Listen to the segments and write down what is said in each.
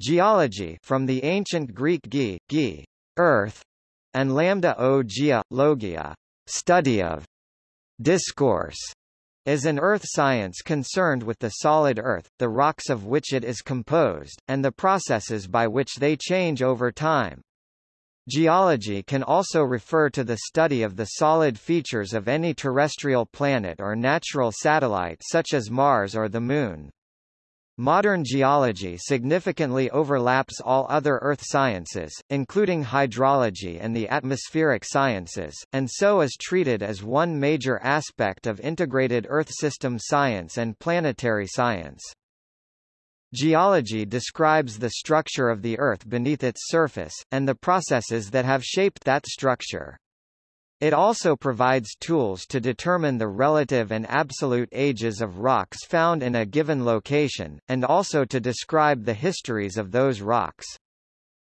Geology from the ancient Greek ge, ge, earth, and lambda o gia, logia, study of, discourse, is an earth science concerned with the solid earth, the rocks of which it is composed, and the processes by which they change over time. Geology can also refer to the study of the solid features of any terrestrial planet or natural satellite such as Mars or the Moon. Modern geology significantly overlaps all other earth sciences, including hydrology and the atmospheric sciences, and so is treated as one major aspect of integrated Earth system science and planetary science. Geology describes the structure of the Earth beneath its surface, and the processes that have shaped that structure. It also provides tools to determine the relative and absolute ages of rocks found in a given location, and also to describe the histories of those rocks.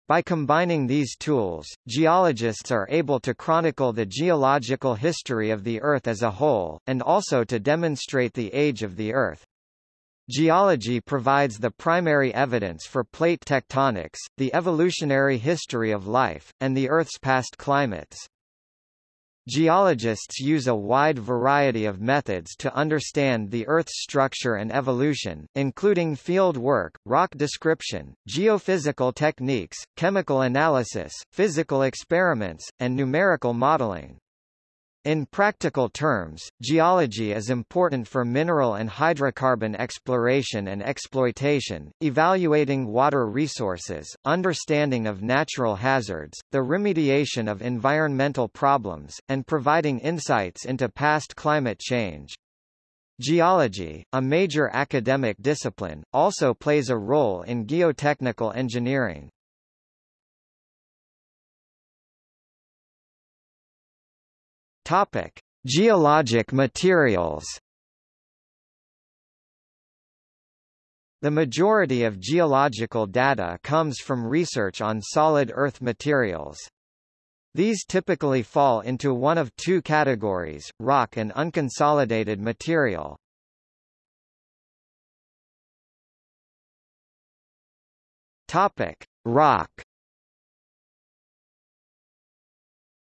By combining these tools, geologists are able to chronicle the geological history of the Earth as a whole, and also to demonstrate the age of the Earth. Geology provides the primary evidence for plate tectonics, the evolutionary history of life, and the Earth's past climates. Geologists use a wide variety of methods to understand the Earth's structure and evolution, including field work, rock description, geophysical techniques, chemical analysis, physical experiments, and numerical modeling. In practical terms, geology is important for mineral and hydrocarbon exploration and exploitation, evaluating water resources, understanding of natural hazards, the remediation of environmental problems, and providing insights into past climate change. Geology, a major academic discipline, also plays a role in geotechnical engineering. Topic: Geologic materials. The majority of geological data comes from research on solid Earth materials. These typically fall into one of two categories, rock and unconsolidated material. Topic: Rock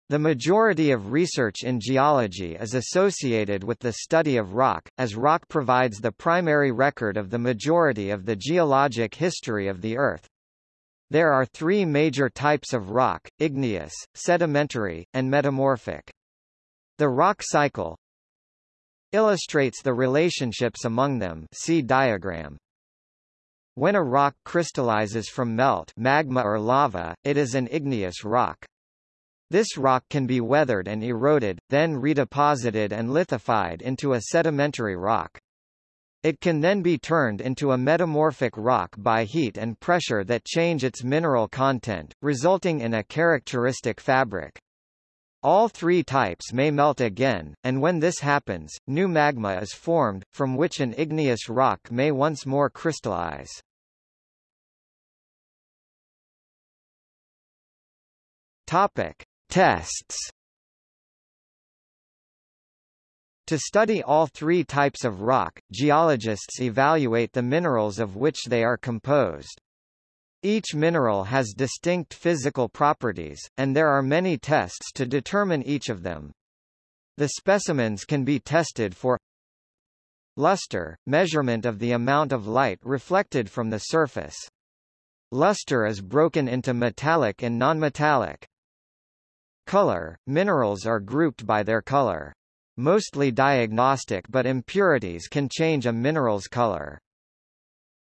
The majority of research in geology is associated with the study of rock, as rock provides the primary record of the majority of the geologic history of the Earth. There are three major types of rock, igneous, sedimentary, and metamorphic. The rock cycle illustrates the relationships among them see diagram. When a rock crystallizes from melt magma or lava, it is an igneous rock. This rock can be weathered and eroded, then redeposited and lithified into a sedimentary rock. It can then be turned into a metamorphic rock by heat and pressure that change its mineral content, resulting in a characteristic fabric. All three types may melt again, and when this happens, new magma is formed, from which an igneous rock may once more crystallize. Topic. Tests To study all three types of rock, geologists evaluate the minerals of which they are composed. Each mineral has distinct physical properties, and there are many tests to determine each of them. The specimens can be tested for Luster, measurement of the amount of light reflected from the surface. Luster is broken into metallic and nonmetallic. Color – Minerals are grouped by their color. Mostly diagnostic but impurities can change a mineral's color.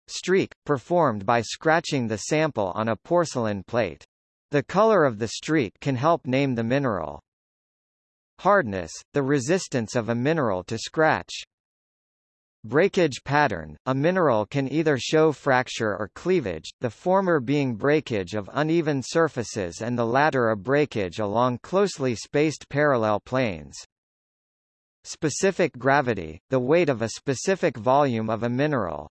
Streak – Performed by scratching the sample on a porcelain plate. The color of the streak can help name the mineral. Hardness – The resistance of a mineral to scratch. Breakage pattern – A mineral can either show fracture or cleavage, the former being breakage of uneven surfaces and the latter a breakage along closely spaced parallel planes. Specific gravity – The weight of a specific volume of a mineral.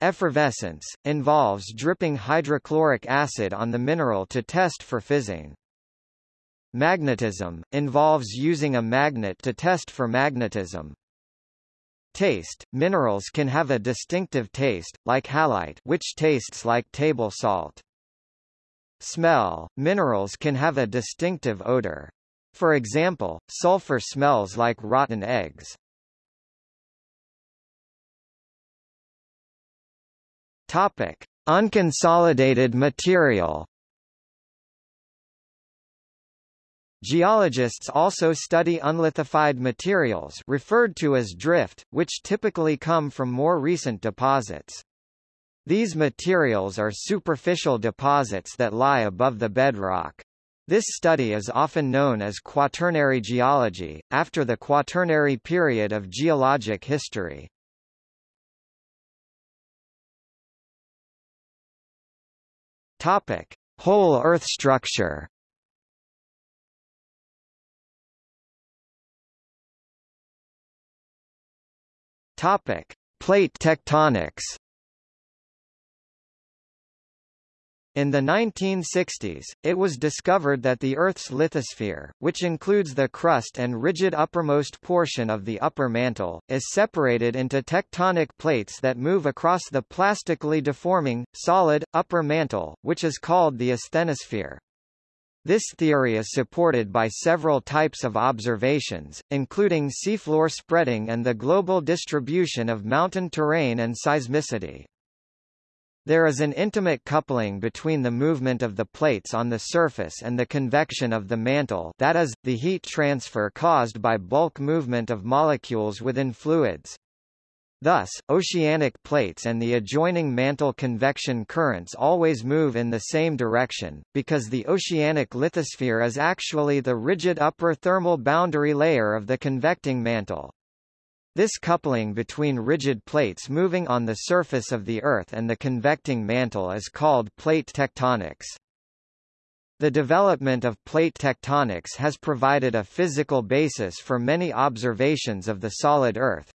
Effervescence – Involves dripping hydrochloric acid on the mineral to test for fizzing. Magnetism – Involves using a magnet to test for magnetism. Taste – Minerals can have a distinctive taste, like halite which tastes like table salt. Smell – Minerals can have a distinctive odor. For example, sulfur smells like rotten eggs. Topic: Unconsolidated material. Geologists also study unlithified materials referred to as drift, which typically come from more recent deposits. These materials are superficial deposits that lie above the bedrock. This study is often known as quaternary geology, after the quaternary period of geologic history. Topic: Whole Earth structure. Topic: Plate tectonics. In the 1960s, it was discovered that the Earth's lithosphere, which includes the crust and rigid uppermost portion of the upper mantle, is separated into tectonic plates that move across the plastically deforming, solid, upper mantle, which is called the asthenosphere. This theory is supported by several types of observations, including seafloor spreading and the global distribution of mountain terrain and seismicity. There is an intimate coupling between the movement of the plates on the surface and the convection of the mantle that is, the heat transfer caused by bulk movement of molecules within fluids. Thus, oceanic plates and the adjoining mantle convection currents always move in the same direction, because the oceanic lithosphere is actually the rigid upper thermal boundary layer of the convecting mantle. This coupling between rigid plates moving on the surface of the Earth and the convecting mantle is called plate tectonics. The development of plate tectonics has provided a physical basis for many observations of the solid Earth.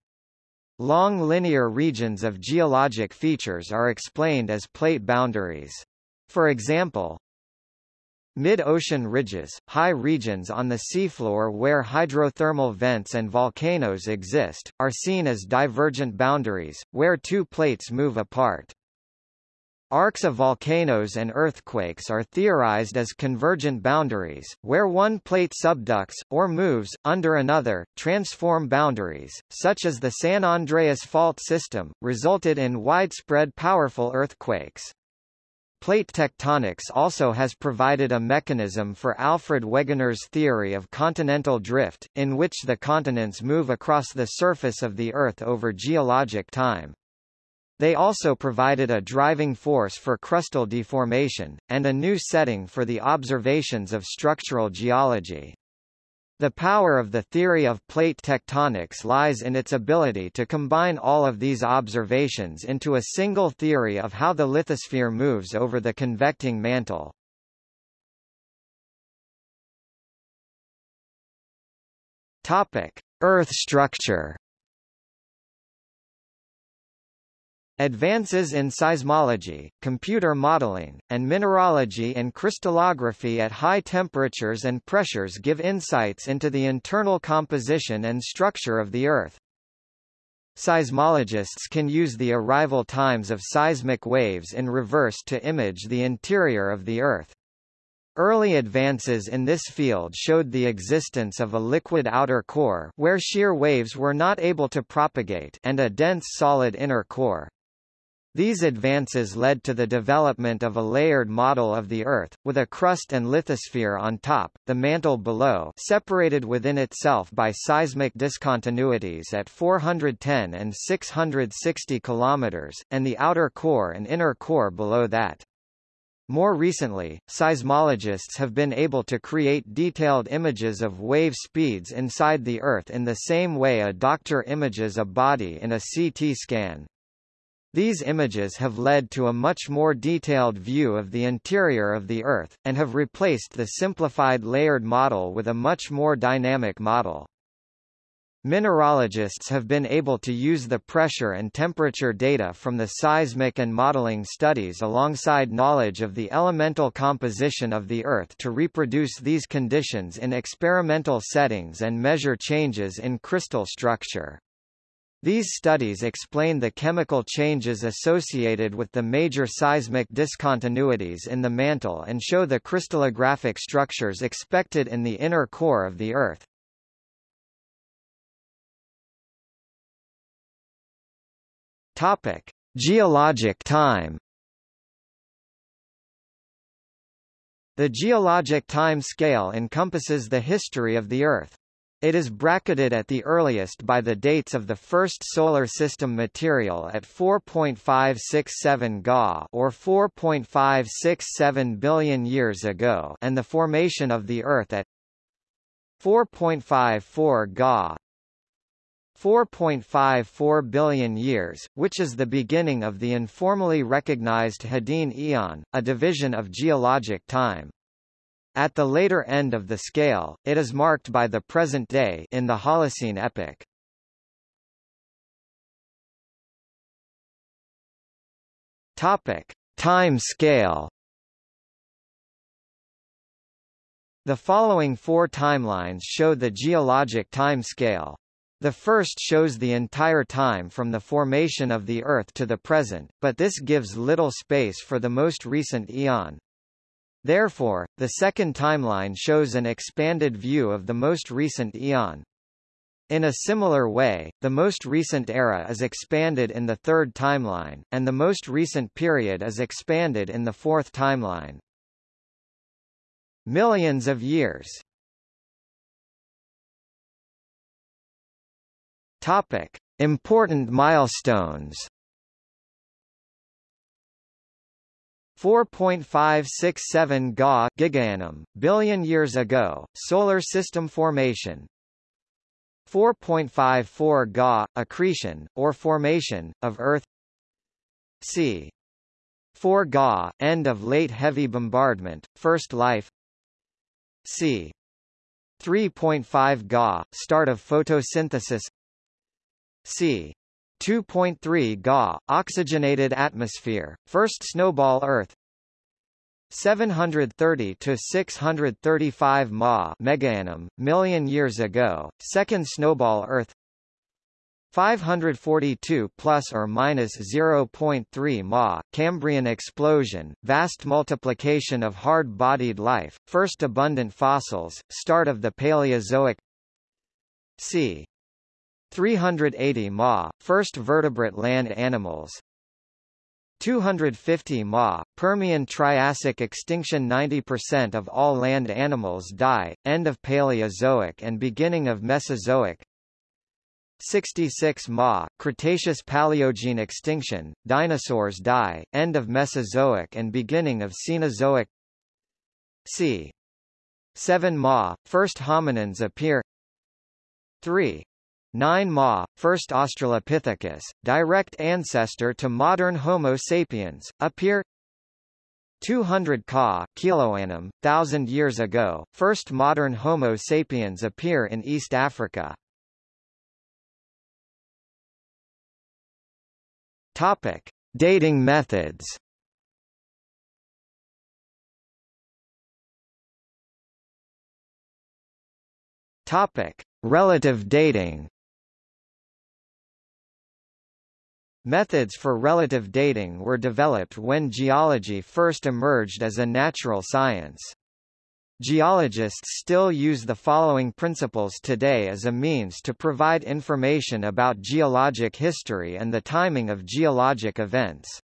Long linear regions of geologic features are explained as plate boundaries. For example, Mid-ocean ridges, high regions on the seafloor where hydrothermal vents and volcanoes exist, are seen as divergent boundaries, where two plates move apart. Arcs of volcanoes and earthquakes are theorized as convergent boundaries, where one plate subducts, or moves, under another, transform boundaries, such as the San Andreas Fault System, resulted in widespread powerful earthquakes. Plate tectonics also has provided a mechanism for Alfred Wegener's theory of continental drift, in which the continents move across the surface of the Earth over geologic time. They also provided a driving force for crustal deformation, and a new setting for the observations of structural geology. The power of the theory of plate tectonics lies in its ability to combine all of these observations into a single theory of how the lithosphere moves over the convecting mantle. Topic: Earth structure. Advances in seismology, computer modeling, and mineralogy and crystallography at high temperatures and pressures give insights into the internal composition and structure of the Earth. Seismologists can use the arrival times of seismic waves in reverse to image the interior of the Earth. Early advances in this field showed the existence of a liquid outer core where shear waves were not able to propagate and a dense solid inner core. These advances led to the development of a layered model of the Earth, with a crust and lithosphere on top, the mantle below separated within itself by seismic discontinuities at 410 and 660 km, and the outer core and inner core below that. More recently, seismologists have been able to create detailed images of wave speeds inside the Earth in the same way a doctor images a body in a CT scan. These images have led to a much more detailed view of the interior of the Earth, and have replaced the simplified layered model with a much more dynamic model. Mineralogists have been able to use the pressure and temperature data from the seismic and modeling studies alongside knowledge of the elemental composition of the Earth to reproduce these conditions in experimental settings and measure changes in crystal structure. These studies explain the chemical changes associated with the major seismic discontinuities in the mantle and show the crystallographic structures expected in the inner core of the Earth. Topic: Geologic time. The geologic time scale encompasses the history of the Earth. It is bracketed at the earliest by the dates of the first Solar System material at 4.567 Ga or 4.567 billion years ago and the formation of the Earth at 4.54 Ga 4.54 billion years, which is the beginning of the informally recognized Hadean Eon, a division of geologic time. At the later end of the scale, it is marked by the present day in the Holocene epoch. Topic: Time scale. The following four timelines show the geologic time scale. The first shows the entire time from the formation of the Earth to the present, but this gives little space for the most recent eon. Therefore, the second timeline shows an expanded view of the most recent eon. In a similar way, the most recent era is expanded in the third timeline, and the most recent period is expanded in the fourth timeline. Millions of years Topic. Important milestones 4.567 Ga gigaannum, billion years ago, solar system formation 4.54 Ga, accretion, or formation, of Earth c. 4 Ga, end of late heavy bombardment, first life c. 3.5 Ga, start of photosynthesis c. 2.3 Ga, oxygenated atmosphere, first snowball Earth. 730 to 635 Ma megaannum, million years ago, second snowball Earth. 542 plus or minus 0.3 Ma Cambrian explosion, vast multiplication of hard-bodied life, first abundant fossils, start of the Paleozoic. C. 380 Ma, first vertebrate land animals 250 Ma, Permian Triassic extinction 90% of all land animals die, end of Paleozoic and beginning of Mesozoic 66 Ma, Cretaceous Paleogene extinction, dinosaurs die, end of Mesozoic and beginning of Cenozoic c. 7 Ma, first hominins appear 3. 9 Ma, first Australopithecus, direct ancestor to modern Homo sapiens, appear 200 Ka, kiloannum, thousand years ago, first modern Homo sapiens appear in East Africa. Topic: Dating methods. Topic: Relative dating. Methods for relative dating were developed when geology first emerged as a natural science. Geologists still use the following principles today as a means to provide information about geologic history and the timing of geologic events.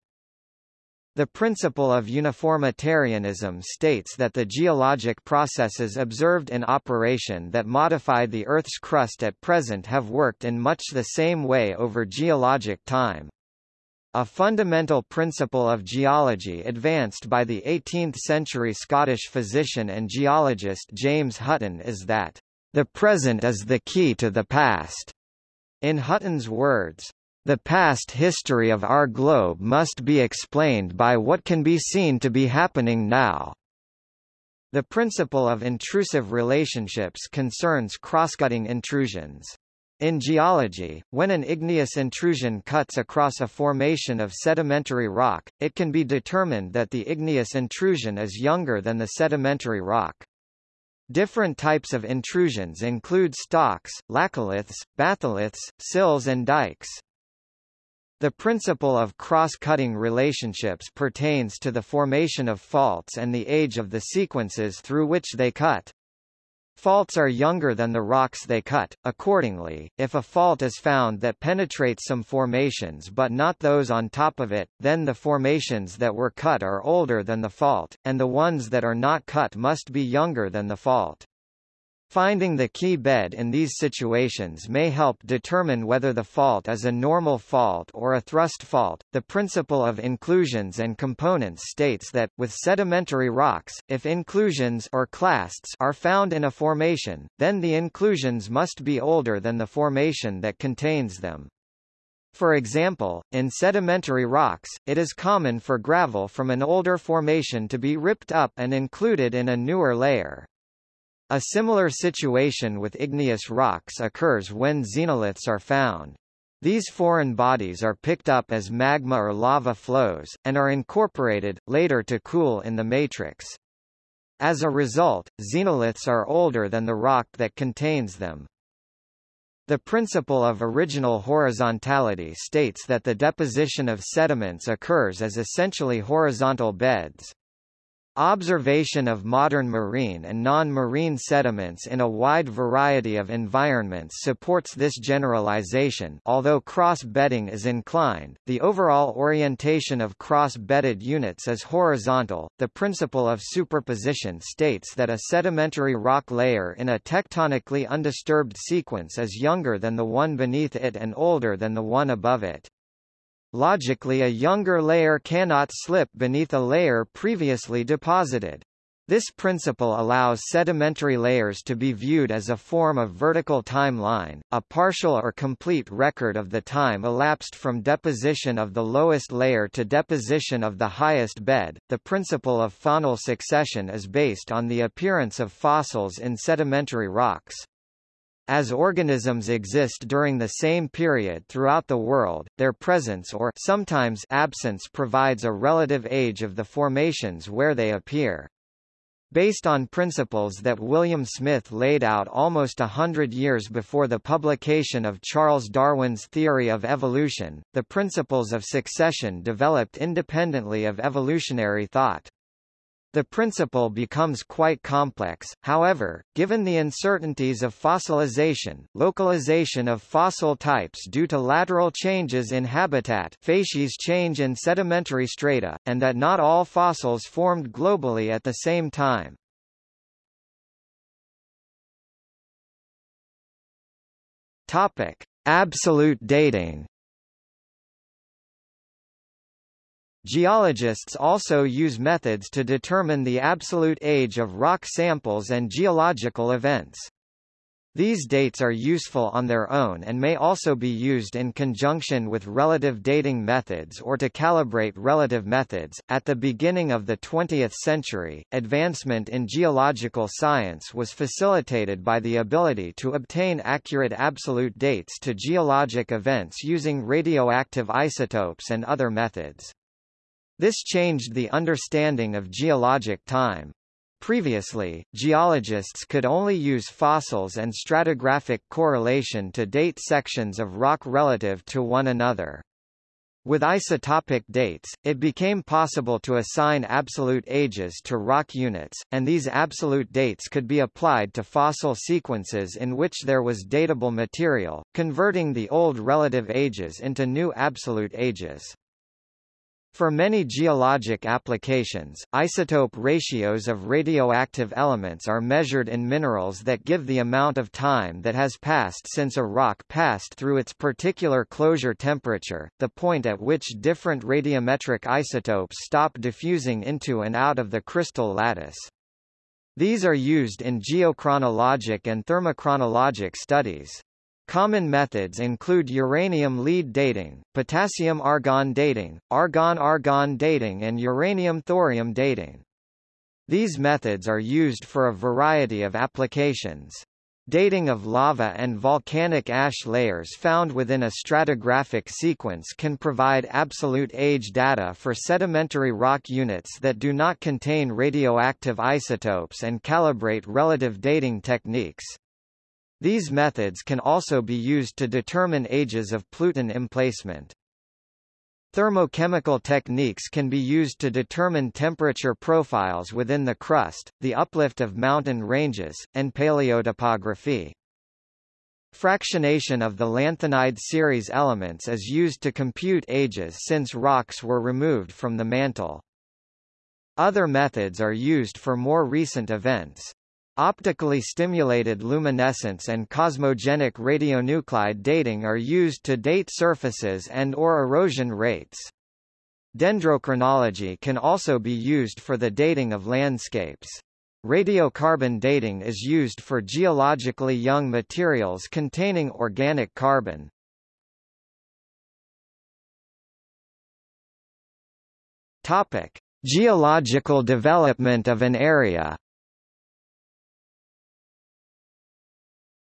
The principle of uniformitarianism states that the geologic processes observed in operation that modify the Earth's crust at present have worked in much the same way over geologic time. A fundamental principle of geology advanced by the 18th-century Scottish physician and geologist James Hutton is that, "...the present is the key to the past." In Hutton's words, the past history of our globe must be explained by what can be seen to be happening now. The principle of intrusive relationships concerns crosscutting intrusions. In geology, when an igneous intrusion cuts across a formation of sedimentary rock, it can be determined that the igneous intrusion is younger than the sedimentary rock. Different types of intrusions include stocks, laccoliths, batholiths, sills and dikes. The principle of cross-cutting relationships pertains to the formation of faults and the age of the sequences through which they cut. Faults are younger than the rocks they cut. Accordingly, if a fault is found that penetrates some formations but not those on top of it, then the formations that were cut are older than the fault, and the ones that are not cut must be younger than the fault. Finding the key bed in these situations may help determine whether the fault is a normal fault or a thrust fault. The principle of inclusions and components states that, with sedimentary rocks, if inclusions or clasts are found in a formation, then the inclusions must be older than the formation that contains them. For example, in sedimentary rocks, it is common for gravel from an older formation to be ripped up and included in a newer layer. A similar situation with igneous rocks occurs when xenoliths are found. These foreign bodies are picked up as magma or lava flows, and are incorporated, later to cool in the matrix. As a result, xenoliths are older than the rock that contains them. The principle of original horizontality states that the deposition of sediments occurs as essentially horizontal beds. Observation of modern marine and non-marine sediments in a wide variety of environments supports this generalization although cross-bedding is inclined, the overall orientation of cross-bedded units is horizontal. The principle of superposition states that a sedimentary rock layer in a tectonically undisturbed sequence is younger than the one beneath it and older than the one above it. Logically a younger layer cannot slip beneath a layer previously deposited. This principle allows sedimentary layers to be viewed as a form of vertical timeline, a partial or complete record of the time elapsed from deposition of the lowest layer to deposition of the highest bed. The principle of faunal succession is based on the appearance of fossils in sedimentary rocks. As organisms exist during the same period throughout the world, their presence or sometimes absence provides a relative age of the formations where they appear. Based on principles that William Smith laid out almost a hundred years before the publication of Charles Darwin's theory of evolution, the principles of succession developed independently of evolutionary thought. The principle becomes quite complex, however, given the uncertainties of fossilization, localization of fossil types due to lateral changes in habitat facies change in sedimentary strata, and that not all fossils formed globally at the same time. Topic. Absolute dating Geologists also use methods to determine the absolute age of rock samples and geological events. These dates are useful on their own and may also be used in conjunction with relative dating methods or to calibrate relative methods. At the beginning of the 20th century, advancement in geological science was facilitated by the ability to obtain accurate absolute dates to geologic events using radioactive isotopes and other methods. This changed the understanding of geologic time. Previously, geologists could only use fossils and stratigraphic correlation to date sections of rock relative to one another. With isotopic dates, it became possible to assign absolute ages to rock units, and these absolute dates could be applied to fossil sequences in which there was datable material, converting the old relative ages into new absolute ages. For many geologic applications, isotope ratios of radioactive elements are measured in minerals that give the amount of time that has passed since a rock passed through its particular closure temperature, the point at which different radiometric isotopes stop diffusing into and out of the crystal lattice. These are used in geochronologic and thermochronologic studies. Common methods include uranium-lead dating, potassium-argon dating, argon-argon dating and uranium-thorium dating. These methods are used for a variety of applications. Dating of lava and volcanic ash layers found within a stratigraphic sequence can provide absolute age data for sedimentary rock units that do not contain radioactive isotopes and calibrate relative dating techniques. These methods can also be used to determine ages of Pluton emplacement. Thermochemical techniques can be used to determine temperature profiles within the crust, the uplift of mountain ranges, and paleotopography. Fractionation of the lanthanide series elements is used to compute ages since rocks were removed from the mantle. Other methods are used for more recent events. Optically stimulated luminescence and cosmogenic radionuclide dating are used to date surfaces and or erosion rates. Dendrochronology can also be used for the dating of landscapes. Radiocarbon dating is used for geologically young materials containing organic carbon. Topic: Geological development of an area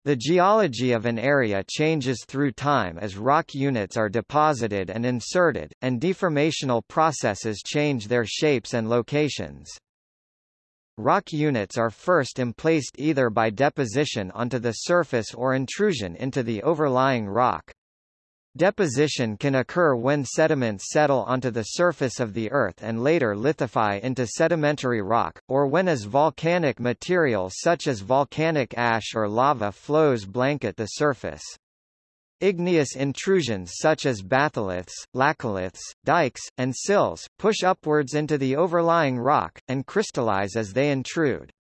The geology of an area changes through time as rock units are deposited and inserted, and deformational processes change their shapes and locations. Rock units are first emplaced either by deposition onto the surface or intrusion into the overlying rock. Deposition can occur when sediments settle onto the surface of the Earth and later lithify into sedimentary rock, or when as volcanic material such as volcanic ash or lava flows blanket the surface. Igneous intrusions such as batholiths, laccoliths, dikes, and sills, push upwards into the overlying rock, and crystallize as they intrude.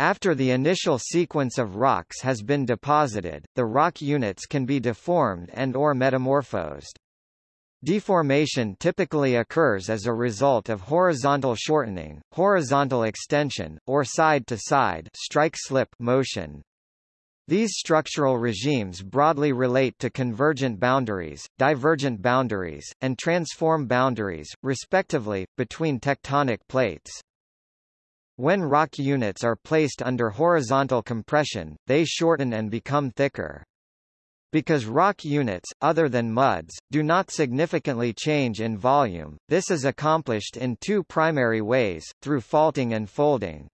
After the initial sequence of rocks has been deposited, the rock units can be deformed and or metamorphosed. Deformation typically occurs as a result of horizontal shortening, horizontal extension, or side-to-side strike-slip motion. These structural regimes broadly relate to convergent boundaries, divergent boundaries, and transform boundaries, respectively, between tectonic plates. When rock units are placed under horizontal compression, they shorten and become thicker. Because rock units, other than muds, do not significantly change in volume, this is accomplished in two primary ways, through faulting and folding.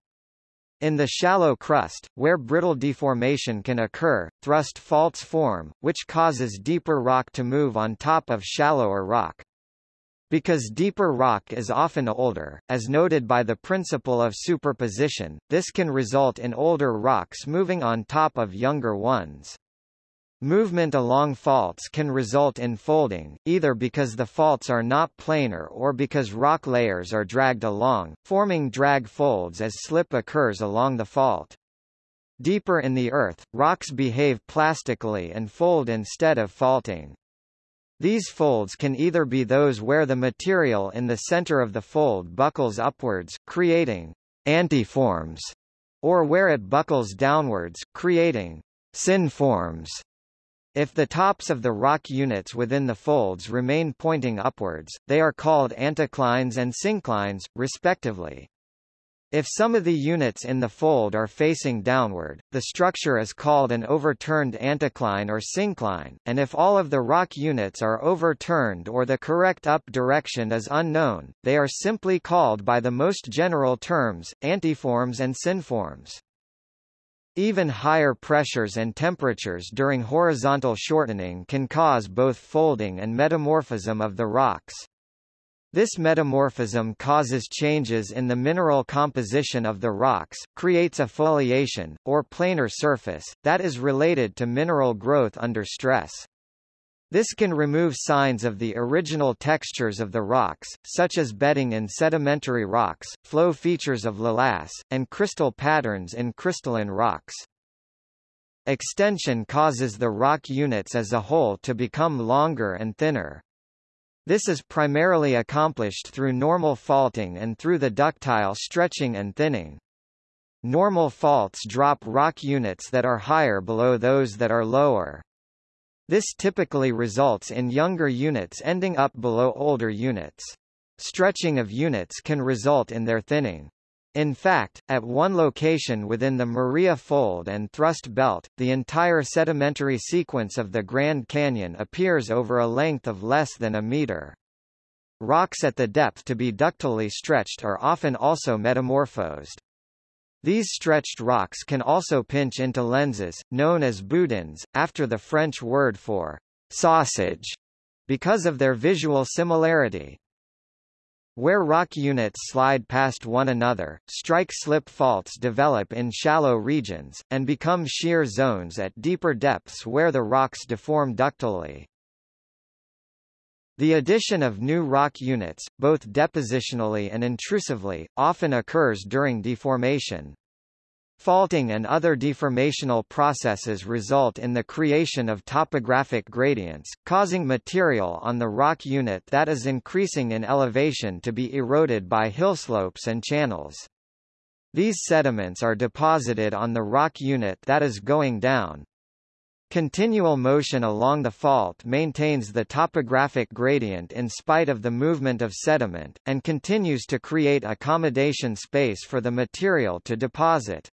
In the shallow crust, where brittle deformation can occur, thrust faults form, which causes deeper rock to move on top of shallower rock. Because deeper rock is often older, as noted by the principle of superposition, this can result in older rocks moving on top of younger ones. Movement along faults can result in folding, either because the faults are not planar or because rock layers are dragged along, forming drag folds as slip occurs along the fault. Deeper in the earth, rocks behave plastically and fold instead of faulting. These folds can either be those where the material in the center of the fold buckles upwards, creating antiforms, or where it buckles downwards, creating synforms. If the tops of the rock units within the folds remain pointing upwards, they are called anticlines and synclines, respectively. If some of the units in the fold are facing downward, the structure is called an overturned anticline or syncline, and if all of the rock units are overturned or the correct up direction is unknown, they are simply called by the most general terms, antiforms and synforms. Even higher pressures and temperatures during horizontal shortening can cause both folding and metamorphism of the rocks. This metamorphism causes changes in the mineral composition of the rocks, creates a foliation, or planar surface, that is related to mineral growth under stress. This can remove signs of the original textures of the rocks, such as bedding in sedimentary rocks, flow features of lavas, and crystal patterns in crystalline rocks. Extension causes the rock units as a whole to become longer and thinner. This is primarily accomplished through normal faulting and through the ductile stretching and thinning. Normal faults drop rock units that are higher below those that are lower. This typically results in younger units ending up below older units. Stretching of units can result in their thinning. In fact, at one location within the Maria Fold and Thrust Belt, the entire sedimentary sequence of the Grand Canyon appears over a length of less than a meter. Rocks at the depth to be ductilely stretched are often also metamorphosed. These stretched rocks can also pinch into lenses, known as boudins, after the French word for sausage, because of their visual similarity. Where rock units slide past one another, strike-slip faults develop in shallow regions, and become shear zones at deeper depths where the rocks deform ductilely. The addition of new rock units, both depositionally and intrusively, often occurs during deformation. Faulting and other deformational processes result in the creation of topographic gradients, causing material on the rock unit that is increasing in elevation to be eroded by hillslopes and channels. These sediments are deposited on the rock unit that is going down. Continual motion along the fault maintains the topographic gradient in spite of the movement of sediment, and continues to create accommodation space for the material to deposit.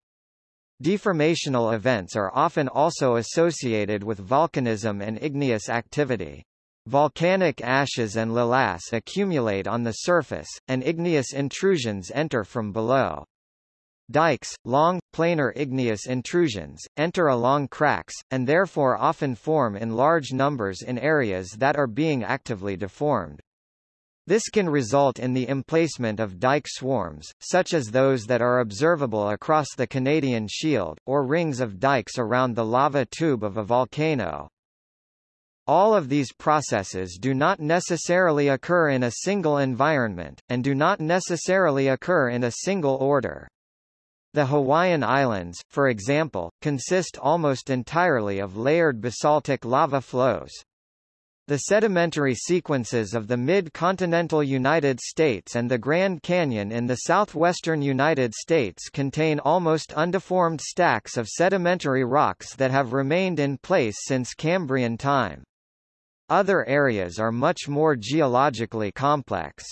Deformational events are often also associated with volcanism and igneous activity. Volcanic ashes and lavas accumulate on the surface, and igneous intrusions enter from below. Dikes, long, planar igneous intrusions, enter along cracks, and therefore often form in large numbers in areas that are being actively deformed. This can result in the emplacement of dike swarms, such as those that are observable across the Canadian Shield, or rings of dikes around the lava tube of a volcano. All of these processes do not necessarily occur in a single environment, and do not necessarily occur in a single order. The Hawaiian Islands, for example, consist almost entirely of layered basaltic lava flows. The sedimentary sequences of the mid-continental United States and the Grand Canyon in the southwestern United States contain almost undeformed stacks of sedimentary rocks that have remained in place since Cambrian time. Other areas are much more geologically complex.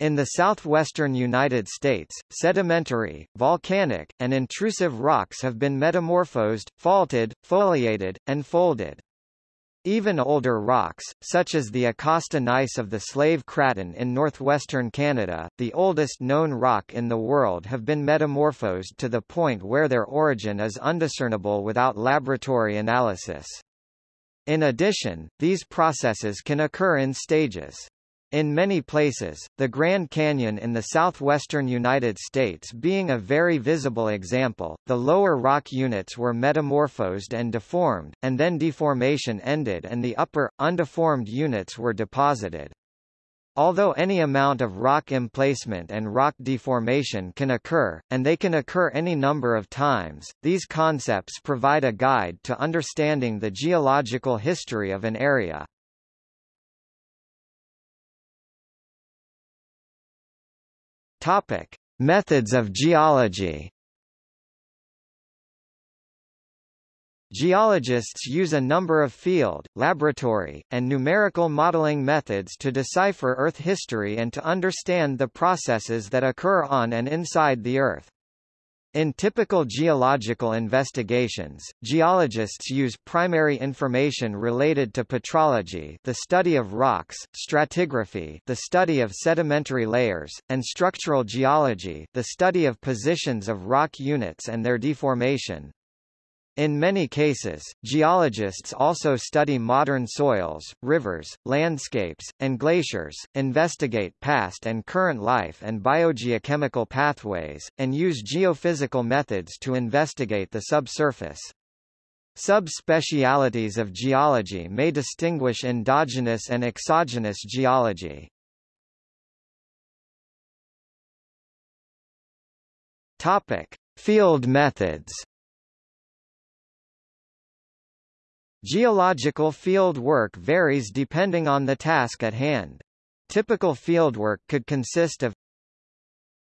In the southwestern United States, sedimentary, volcanic, and intrusive rocks have been metamorphosed, faulted, foliated, and folded. Even older rocks, such as the Acasta gneiss of the Slave Craton in northwestern Canada, the oldest known rock in the world have been metamorphosed to the point where their origin is undiscernible without laboratory analysis. In addition, these processes can occur in stages. In many places, the Grand Canyon in the southwestern United States being a very visible example, the lower rock units were metamorphosed and deformed, and then deformation ended and the upper, undeformed units were deposited. Although any amount of rock emplacement and rock deformation can occur, and they can occur any number of times, these concepts provide a guide to understanding the geological history of an area. Topic: Methods of geology. Geologists use a number of field, laboratory, and numerical modeling methods to decipher Earth history and to understand the processes that occur on and inside the Earth. In typical geological investigations, geologists use primary information related to petrology the study of rocks, stratigraphy the study of sedimentary layers, and structural geology the study of positions of rock units and their deformation. In many cases, geologists also study modern soils, rivers, landscapes, and glaciers, investigate past and current life and biogeochemical pathways, and use geophysical methods to investigate the subsurface. Subspecialities of geology may distinguish endogenous and exogenous geology. Topic: Field methods. Geological field work varies depending on the task at hand. Typical fieldwork could consist of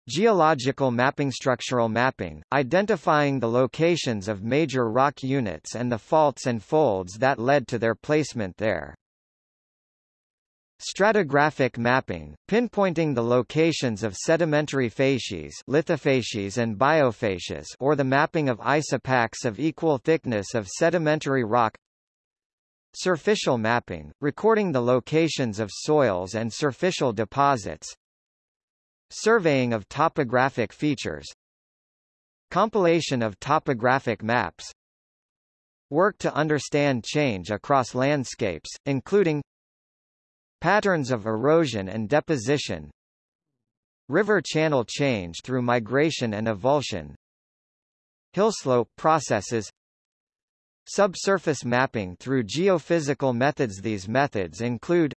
Geological mapping Structural mapping, identifying the locations of major rock units and the faults and folds that led to their placement there. Stratigraphic mapping, pinpointing the locations of sedimentary facies lithofacies and biofacies or the mapping of isopachs of equal thickness of sedimentary rock Surficial mapping, recording the locations of soils and surficial deposits Surveying of topographic features Compilation of topographic maps Work to understand change across landscapes, including Patterns of erosion and deposition River channel change through migration and avulsion Hillslope processes Subsurface mapping through geophysical methods. These methods include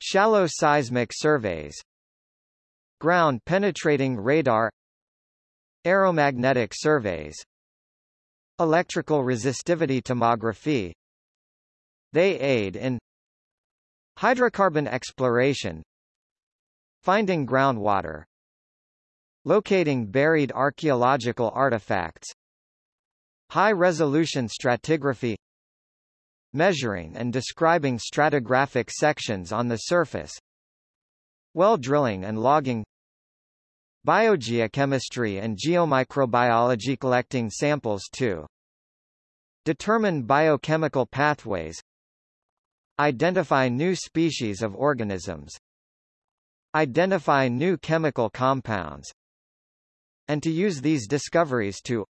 Shallow seismic surveys Ground-penetrating radar Aeromagnetic surveys Electrical resistivity tomography. They aid in Hydrocarbon exploration Finding groundwater Locating buried archaeological artifacts High-resolution stratigraphy Measuring and describing stratigraphic sections on the surface Well drilling and logging Biogeochemistry and geomicrobiology collecting samples to Determine biochemical pathways Identify new species of organisms Identify new chemical compounds and to use these discoveries to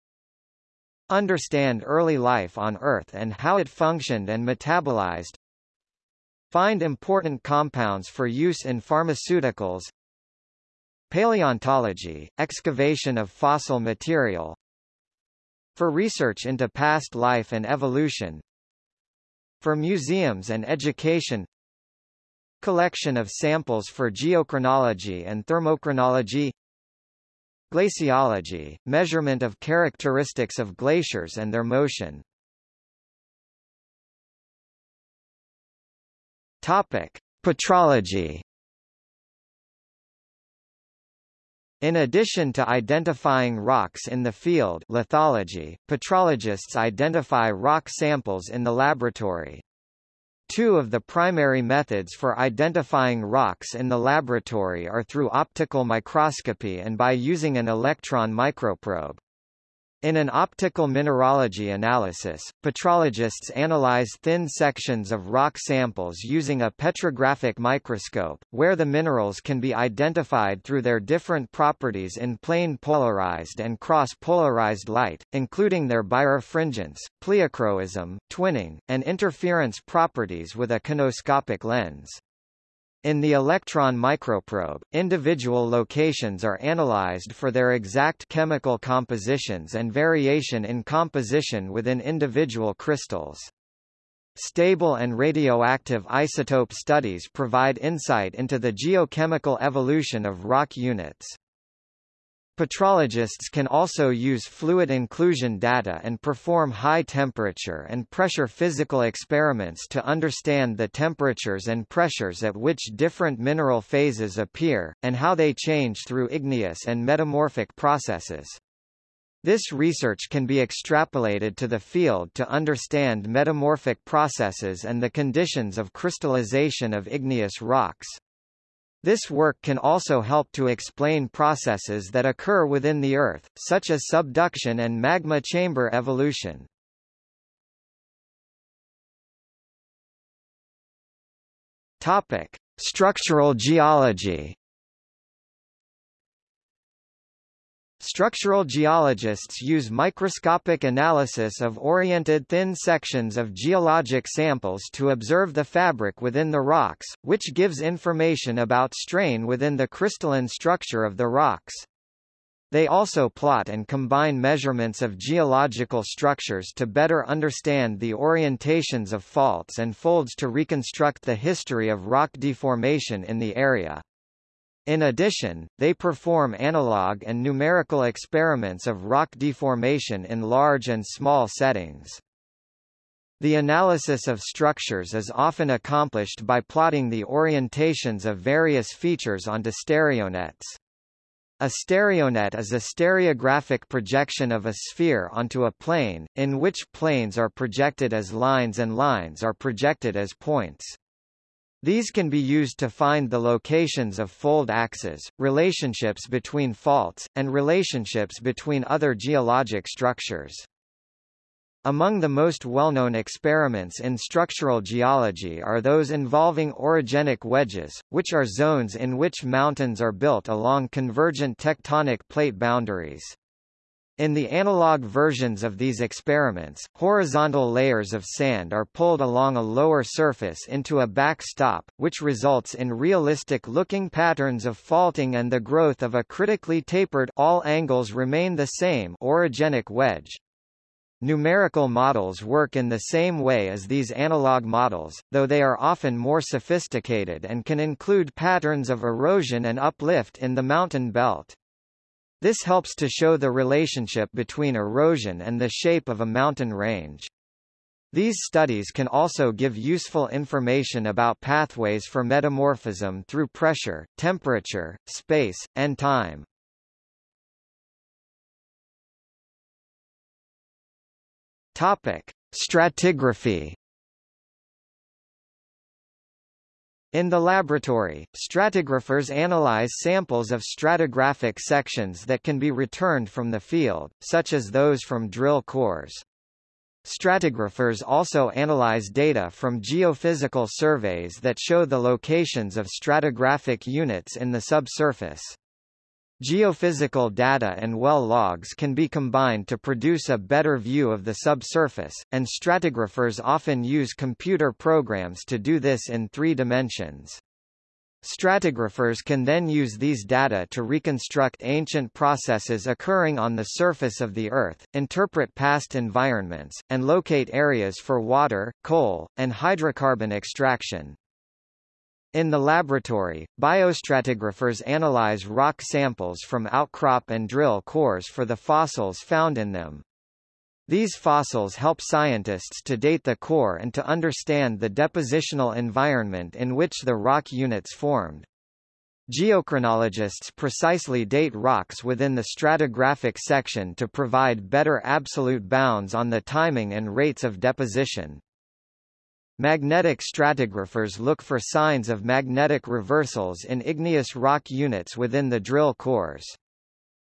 Understand early life on Earth and how it functioned and metabolized. Find important compounds for use in pharmaceuticals. Paleontology, excavation of fossil material. For research into past life and evolution. For museums and education. Collection of samples for geochronology and thermochronology Glaciology, measurement of characteristics of glaciers and their motion Topic. Petrology In addition to identifying rocks in the field lithology, petrologists identify rock samples in the laboratory. Two of the primary methods for identifying rocks in the laboratory are through optical microscopy and by using an electron microprobe. In an optical mineralogy analysis, petrologists analyze thin sections of rock samples using a petrographic microscope, where the minerals can be identified through their different properties in plane polarized and cross-polarized light, including their birefringence, pleochroism, twinning, and interference properties with a conoscopic lens. In the electron microprobe, individual locations are analyzed for their exact chemical compositions and variation in composition within individual crystals. Stable and radioactive isotope studies provide insight into the geochemical evolution of rock units. Petrologists can also use fluid inclusion data and perform high temperature and pressure physical experiments to understand the temperatures and pressures at which different mineral phases appear, and how they change through igneous and metamorphic processes. This research can be extrapolated to the field to understand metamorphic processes and the conditions of crystallization of igneous rocks. This work can also help to explain processes that occur within the Earth, such as subduction and magma chamber evolution. Topic: Structural geology. Structural geologists use microscopic analysis of oriented thin sections of geologic samples to observe the fabric within the rocks, which gives information about strain within the crystalline structure of the rocks. They also plot and combine measurements of geological structures to better understand the orientations of faults and folds to reconstruct the history of rock deformation in the area. In addition, they perform analog and numerical experiments of rock deformation in large and small settings. The analysis of structures is often accomplished by plotting the orientations of various features onto stereonets. A stereonet is a stereographic projection of a sphere onto a plane, in which planes are projected as lines and lines are projected as points. These can be used to find the locations of fold axes, relationships between faults, and relationships between other geologic structures. Among the most well-known experiments in structural geology are those involving orogenic wedges, which are zones in which mountains are built along convergent tectonic plate boundaries. In the analog versions of these experiments, horizontal layers of sand are pulled along a lower surface into a backstop, which results in realistic-looking patterns of faulting and the growth of a critically tapered all angles remain the same orogenic wedge. Numerical models work in the same way as these analog models, though they are often more sophisticated and can include patterns of erosion and uplift in the mountain belt. This helps to show the relationship between erosion and the shape of a mountain range. These studies can also give useful information about pathways for metamorphism through pressure, temperature, space, and time. Topic: Stratigraphy In the laboratory, stratigraphers analyze samples of stratigraphic sections that can be returned from the field, such as those from drill cores. Stratigraphers also analyze data from geophysical surveys that show the locations of stratigraphic units in the subsurface. Geophysical data and well logs can be combined to produce a better view of the subsurface, and stratigraphers often use computer programs to do this in three dimensions. Stratigraphers can then use these data to reconstruct ancient processes occurring on the surface of the Earth, interpret past environments, and locate areas for water, coal, and hydrocarbon extraction. In the laboratory, biostratigraphers analyze rock samples from outcrop and drill cores for the fossils found in them. These fossils help scientists to date the core and to understand the depositional environment in which the rock units formed. Geochronologists precisely date rocks within the stratigraphic section to provide better absolute bounds on the timing and rates of deposition. Magnetic stratigraphers look for signs of magnetic reversals in igneous rock units within the drill cores.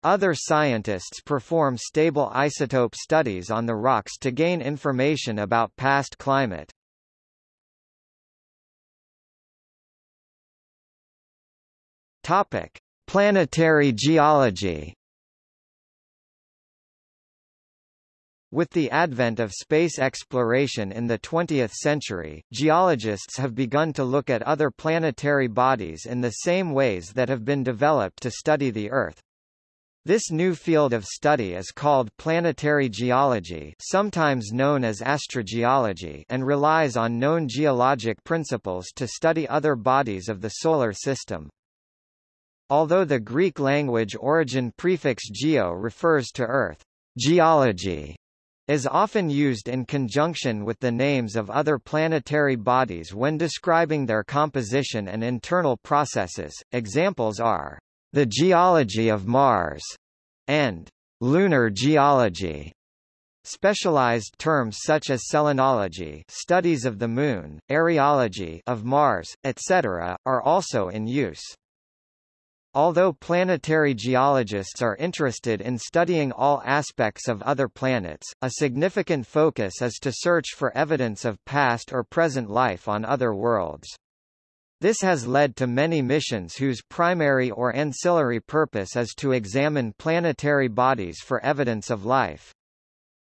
Other scientists perform stable isotope studies on the rocks to gain information about past climate. Topic: Planetary geology. With the advent of space exploration in the 20th century, geologists have begun to look at other planetary bodies in the same ways that have been developed to study the Earth. This new field of study is called planetary geology sometimes known as astrogeology and relies on known geologic principles to study other bodies of the Solar System. Although the Greek language origin prefix geo refers to Earth, geology is often used in conjunction with the names of other planetary bodies when describing their composition and internal processes. Examples are the geology of Mars and lunar geology. Specialized terms such as selenology studies of the Moon, areology of Mars, etc., are also in use. Although planetary geologists are interested in studying all aspects of other planets, a significant focus is to search for evidence of past or present life on other worlds. This has led to many missions whose primary or ancillary purpose is to examine planetary bodies for evidence of life.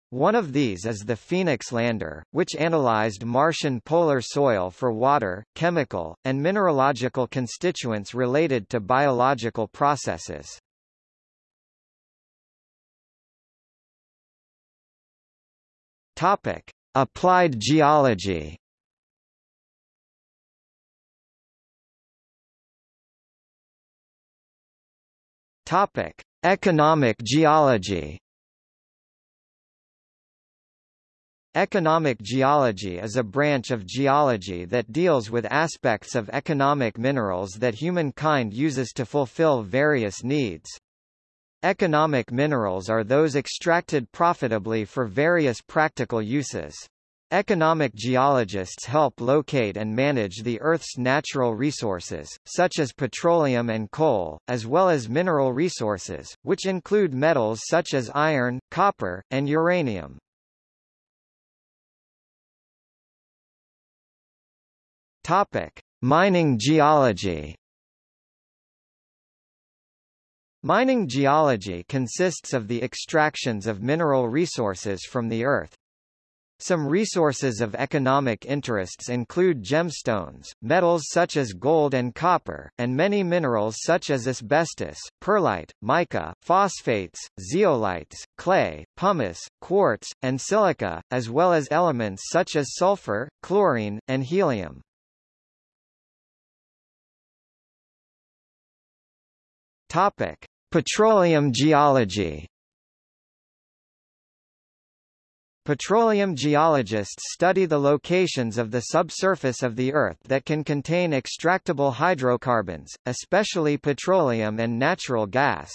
One of these is the Phoenix lander, which analyzed Martian polar soil for water, chemical, and mineralogical constituents related to biological processes. Topic: Applied geology. Topic: Economic geology. Economic geology is a branch of geology that deals with aspects of economic minerals that humankind uses to fulfill various needs. Economic minerals are those extracted profitably for various practical uses. Economic geologists help locate and manage the Earth's natural resources, such as petroleum and coal, as well as mineral resources, which include metals such as iron, copper, and uranium. Topic: Mining geology. Mining geology consists of the extractions of mineral resources from the earth. Some resources of economic interests include gemstones, metals such as gold and copper, and many minerals such as asbestos, perlite, mica, phosphates, zeolites, clay, pumice, quartz, and silica, as well as elements such as sulfur, chlorine, and helium. Topic: Petroleum geology. Petroleum geologists study the locations of the subsurface of the Earth that can contain extractable hydrocarbons, especially petroleum and natural gas.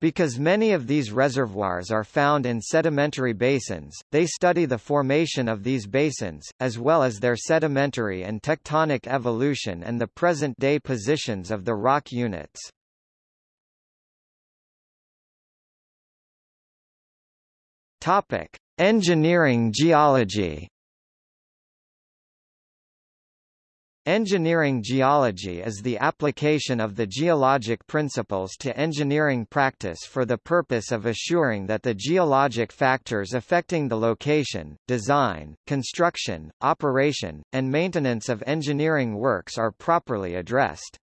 Because many of these reservoirs are found in sedimentary basins, they study the formation of these basins, as well as their sedimentary and tectonic evolution and the present-day positions of the rock units. Topic: Engineering geology Engineering geology is the application of the geologic principles to engineering practice for the purpose of assuring that the geologic factors affecting the location, design, construction, operation, and maintenance of engineering works are properly addressed.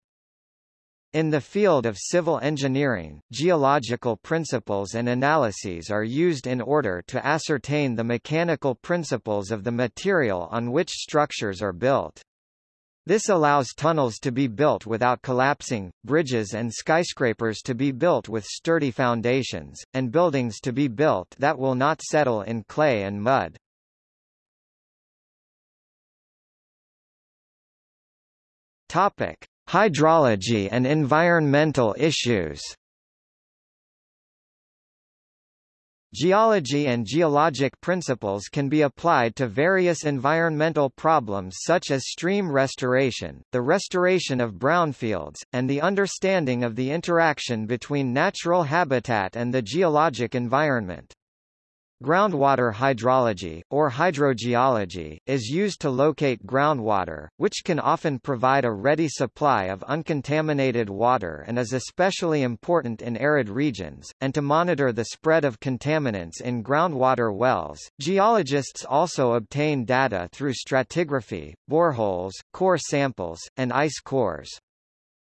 In the field of civil engineering, geological principles and analyses are used in order to ascertain the mechanical principles of the material on which structures are built. This allows tunnels to be built without collapsing, bridges and skyscrapers to be built with sturdy foundations, and buildings to be built that will not settle in clay and mud. Topic: Hydrology and environmental issues Geology and geologic principles can be applied to various environmental problems such as stream restoration, the restoration of brownfields, and the understanding of the interaction between natural habitat and the geologic environment. Groundwater hydrology, or hydrogeology, is used to locate groundwater, which can often provide a ready supply of uncontaminated water and is especially important in arid regions, and to monitor the spread of contaminants in groundwater wells. Geologists also obtain data through stratigraphy, boreholes, core samples, and ice cores.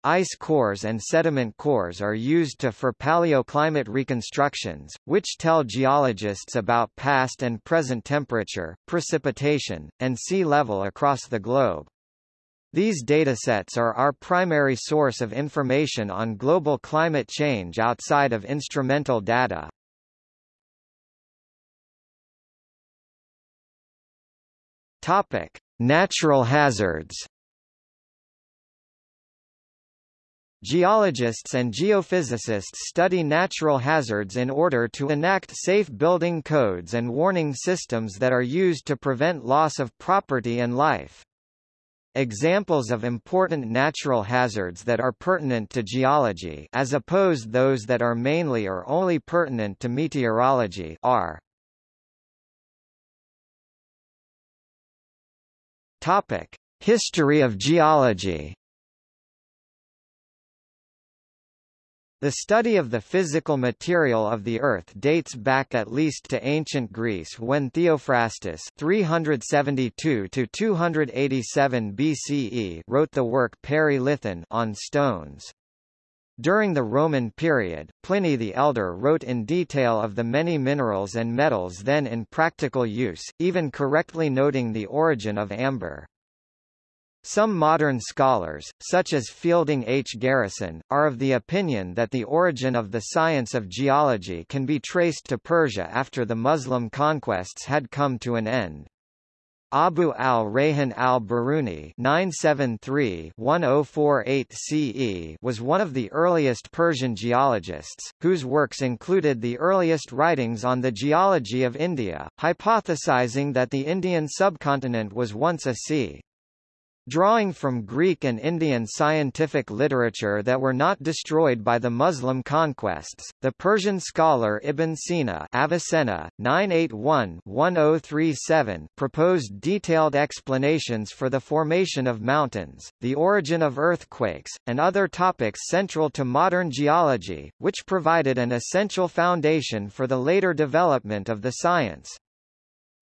Ice cores and sediment cores are used to for paleoclimate reconstructions, which tell geologists about past and present temperature, precipitation, and sea level across the globe. These datasets are our primary source of information on global climate change outside of instrumental data. Topic: Natural hazards. Geologists and geophysicists study natural hazards in order to enact safe building codes and warning systems that are used to prevent loss of property and life. Examples of important natural hazards that are pertinent to geology as opposed those that are mainly or only pertinent to meteorology are Topic: History of geology The study of the physical material of the Earth dates back at least to ancient Greece when Theophrastus 372-287 BCE wrote the work Perilithon on stones. During the Roman period, Pliny the Elder wrote in detail of the many minerals and metals then in practical use, even correctly noting the origin of amber. Some modern scholars, such as Fielding H. Garrison, are of the opinion that the origin of the science of geology can be traced to Persia after the Muslim conquests had come to an end. Abu al-Rayhan al-Biruni CE oh was one of the earliest Persian geologists, whose works included the earliest writings on the geology of India, hypothesizing that the Indian subcontinent was once a sea. Drawing from Greek and Indian scientific literature that were not destroyed by the Muslim conquests, the Persian scholar Ibn Sina Avicenna, 981-1037 proposed detailed explanations for the formation of mountains, the origin of earthquakes, and other topics central to modern geology, which provided an essential foundation for the later development of the science.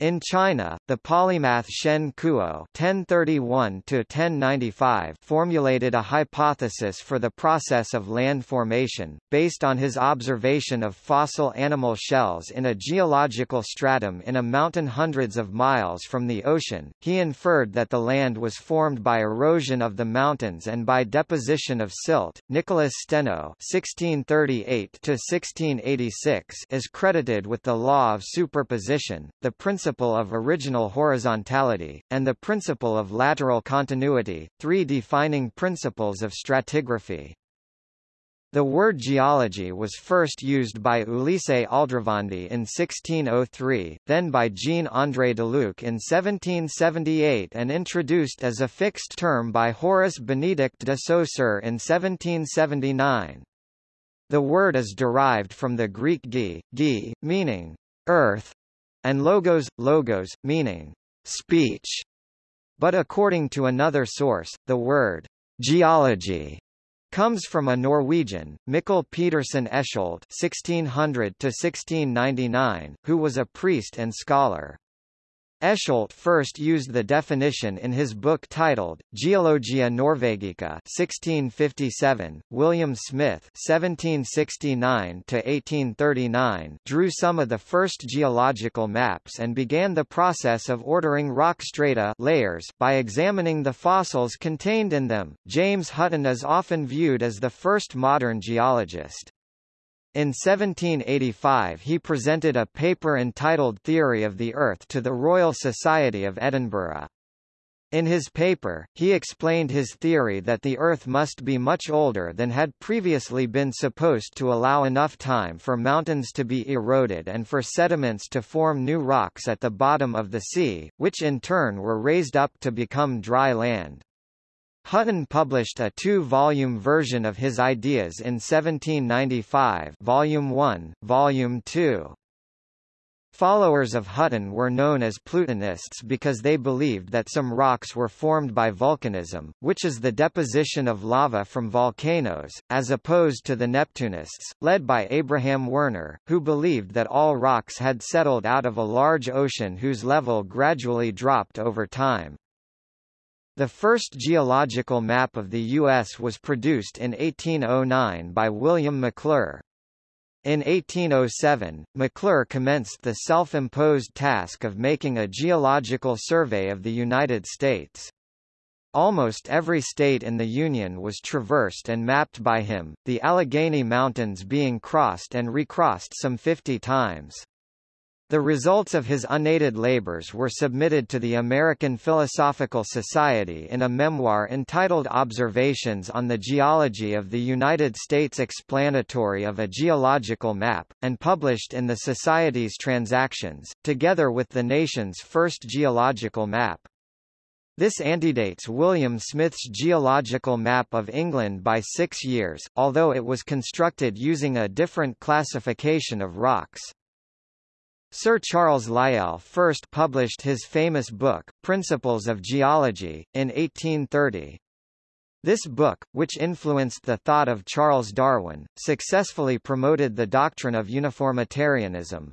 In China, the polymath Shen Kuo (1031–1095) formulated a hypothesis for the process of land formation, based on his observation of fossil animal shells in a geological stratum in a mountain hundreds of miles from the ocean. He inferred that the land was formed by erosion of the mountains and by deposition of silt. Nicholas Steno (1638–1686) is credited with the law of superposition, the principle principle of original horizontality, and the principle of lateral continuity, three defining principles of stratigraphy. The word geology was first used by Ulisse Aldrovandi in 1603, then by Jean-André Deluc in 1778 and introduced as a fixed term by Horace Benedict de Saussure in 1779. The word is derived from the Greek gi, gi, meaning earth, and logos, logos, meaning speech. But according to another source, the word geology comes from a Norwegian, Mikkel Petersen Escholdt (1600–1699), who was a priest and scholar. Escholdt first used the definition in his book titled, Geologia Norvegica 1657. William Smith 1769 drew some of the first geological maps and began the process of ordering rock strata layers by examining the fossils contained in them. James Hutton is often viewed as the first modern geologist. In 1785 he presented a paper entitled Theory of the Earth to the Royal Society of Edinburgh. In his paper, he explained his theory that the Earth must be much older than had previously been supposed to allow enough time for mountains to be eroded and for sediments to form new rocks at the bottom of the sea, which in turn were raised up to become dry land. Hutton published a two-volume version of his ideas in 1795 Volume 1, Volume 2. Followers of Hutton were known as Plutonists because they believed that some rocks were formed by volcanism, which is the deposition of lava from volcanoes, as opposed to the Neptunists, led by Abraham Werner, who believed that all rocks had settled out of a large ocean whose level gradually dropped over time. The first geological map of the U.S. was produced in 1809 by William Maclure. In 1807, Maclure commenced the self-imposed task of making a geological survey of the United States. Almost every state in the Union was traversed and mapped by him, the Allegheny Mountains being crossed and recrossed some 50 times. The results of his unaided labors were submitted to the American Philosophical Society in a memoir entitled Observations on the Geology of the United States explanatory of a geological map, and published in the Society's Transactions, together with the nation's first geological map. This antedates William Smith's geological map of England by six years, although it was constructed using a different classification of rocks. Sir Charles Lyell first published his famous book, Principles of Geology, in 1830. This book, which influenced the thought of Charles Darwin, successfully promoted the doctrine of uniformitarianism.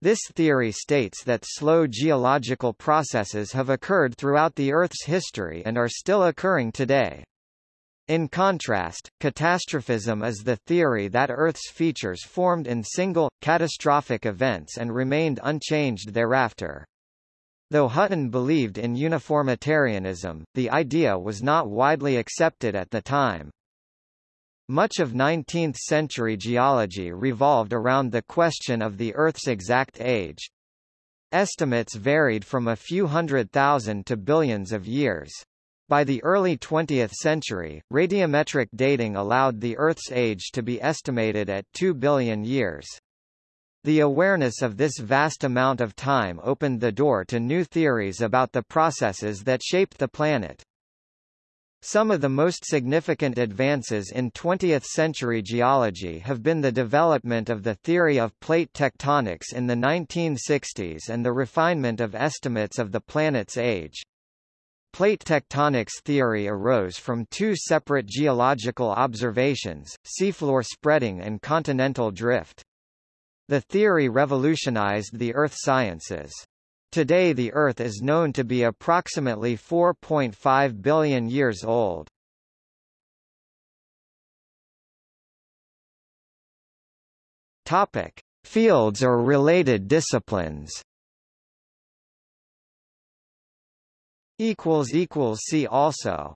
This theory states that slow geological processes have occurred throughout the Earth's history and are still occurring today. In contrast, catastrophism is the theory that Earth's features formed in single, catastrophic events and remained unchanged thereafter. Though Hutton believed in uniformitarianism, the idea was not widely accepted at the time. Much of 19th-century geology revolved around the question of the Earth's exact age. Estimates varied from a few hundred thousand to billions of years. By the early 20th century, radiometric dating allowed the Earth's age to be estimated at 2 billion years. The awareness of this vast amount of time opened the door to new theories about the processes that shaped the planet. Some of the most significant advances in 20th-century geology have been the development of the theory of plate tectonics in the 1960s and the refinement of estimates of the planet's age. Plate tectonics theory arose from two separate geological observations, seafloor spreading and continental drift. The theory revolutionized the earth sciences. Today the Earth is known to be approximately 4.5 billion years old. Topic: Fields or related disciplines. Equals equals see also.